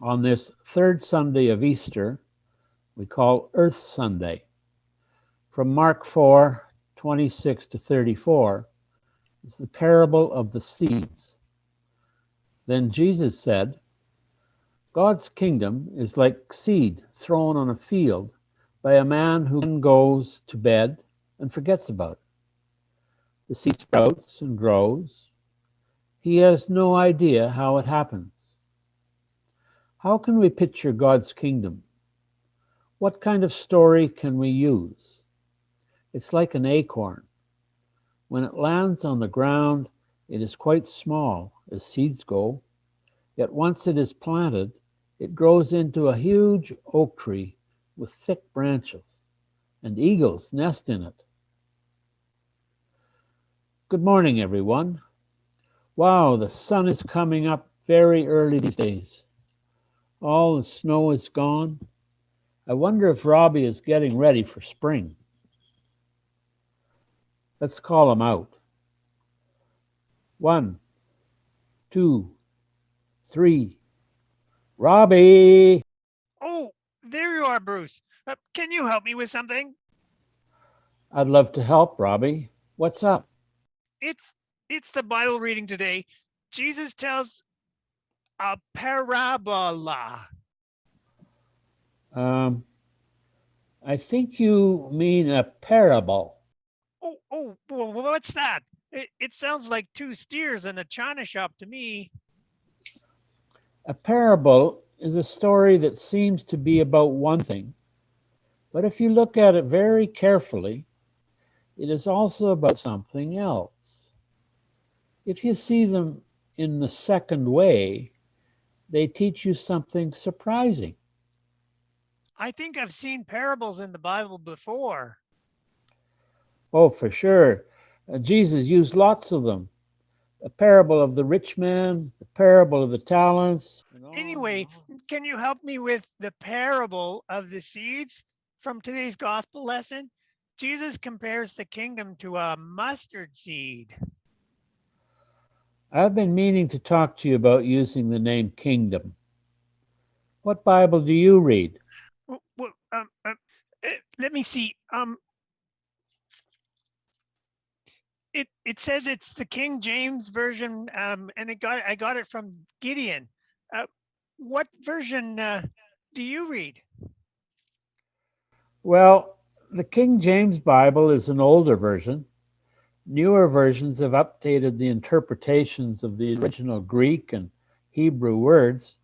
on this third Sunday of Easter, we call Earth Sunday. From Mark 4 26 to 34 is the parable of the seeds. Then Jesus said, God's kingdom is like seed thrown on a field by a man who goes to bed and forgets about it. The seed sprouts and grows. He has no idea how it happens. How can we picture God's kingdom? What kind of story can we use? It's like an acorn. When it lands on the ground, it is quite small as seeds go, yet once it is planted, it grows into a huge oak tree with thick branches, and eagles nest in it. Good morning, everyone. Wow, the sun is coming up very early these days. All the snow is gone. I wonder if Robbie is getting ready for spring. Let's call him out. One, two, three. Robbie! Oh, there you are, Bruce. Uh, can you help me with something? I'd love to help, Robbie. What's up? It's it's the Bible reading today. Jesus tells a parabola. Um, I think you mean a parable. Oh, oh, wh- what's that? It, it sounds like two steers in a china shop to me. A parable is a story that seems to be about one thing, but if you look at it very carefully, it is also about something else. If you see them in the second way, they teach you something surprising. I think I've seen parables in the Bible before. Oh, for sure. Uh, Jesus used lots of them. The parable of the rich man, the parable of the talents. and on and Anyway, can you help me with the parable of the seeds from today's gospel lesson? Jesus compares the kingdom to a mustard seed. I've been meaning to talk to you about using the name kingdom. What Bible do you read? Well, well, um, um, uh, let me see. Um, it it says it's the King James version, um, and it got I got it from Gideon. Uh, what version uh, do you read? Well, the King James Bible is an older version. Newer versions have updated the interpretations of the original Greek and Hebrew words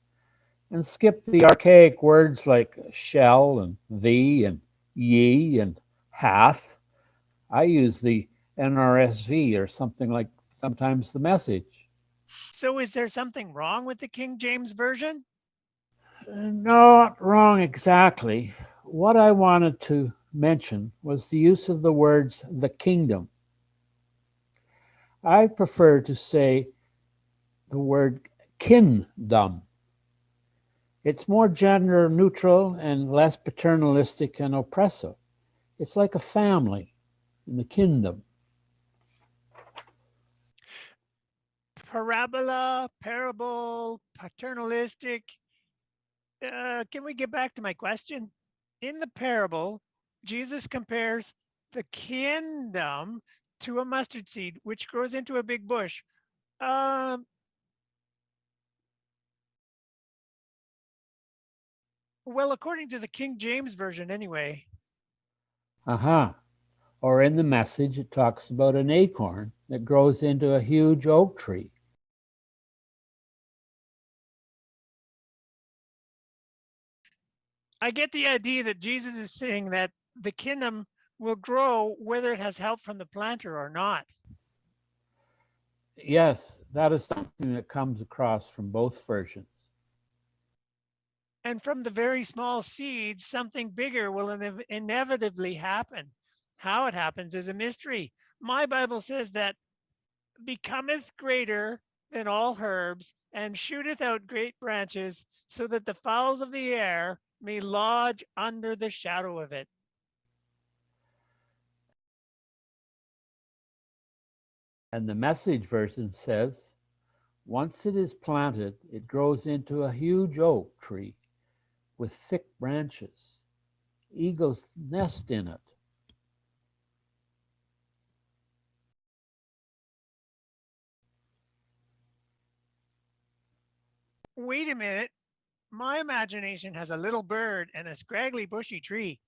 and skipped the archaic words like shall and thee and ye and hath. I use the NRSV or something like sometimes the message. So is there something wrong with the King James version? Uh, Not wrong exactly. What I wanted to mention was the use of the words the kingdom. I prefer to say the word kin-dom. It's more gender neutral and less paternalistic and oppressive. It's like a family in the kin-dom. Parabola, parable, paternalistic. Uh, can we get back to my question? In the parable, Jesus compares the kingdom to a mustard seed, which grows into a big bush. Um, well, according to the King James version, anyway. Uh-huh. Or in the message, it talks about an acorn that grows into a huge oak tree. I get the idea that Jesus is saying that the kingdom will grow whether it has help from the planter or not. Yes, that is something that comes across from both versions. And from the very small seeds, something bigger will inev- inevitably happen. How it happens is a mystery. My Bible says that becometh greater than all herbs and shooteth out great branches so that the fowls of the air may lodge under the shadow of it. And the message version says, Once it is planted, it grows into a huge oak tree with thick branches. Eagles nest in it. Wait a minute. My imagination has a little bird and a scraggly bushy tree.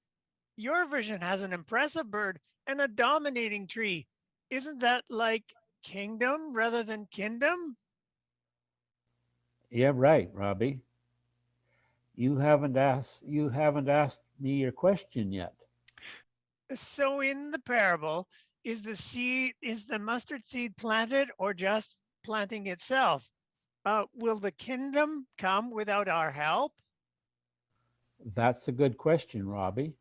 Your vision has an impressive bird and a dominating tree. Isn't that like kingdom rather than kin-dom? Yeah, right, Robbie. You haven't asked you haven't asked me your question yet. So in the parable, is the seed, is the mustard seed planted or just planting itself? Uh, will the kingdom come without our help? That's a good question, Robbie.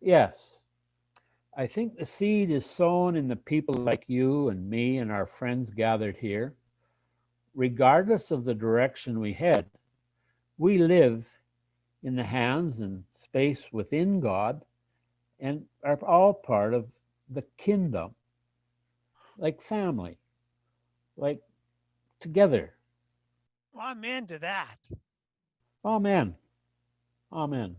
Yes. I think the seed is sown in the people like you and me and our friends gathered here. Regardless of the direction we head, we live in the hands and space within God and are all part of the kin-dom, like family, like together. Amen to that. Amen. Amen.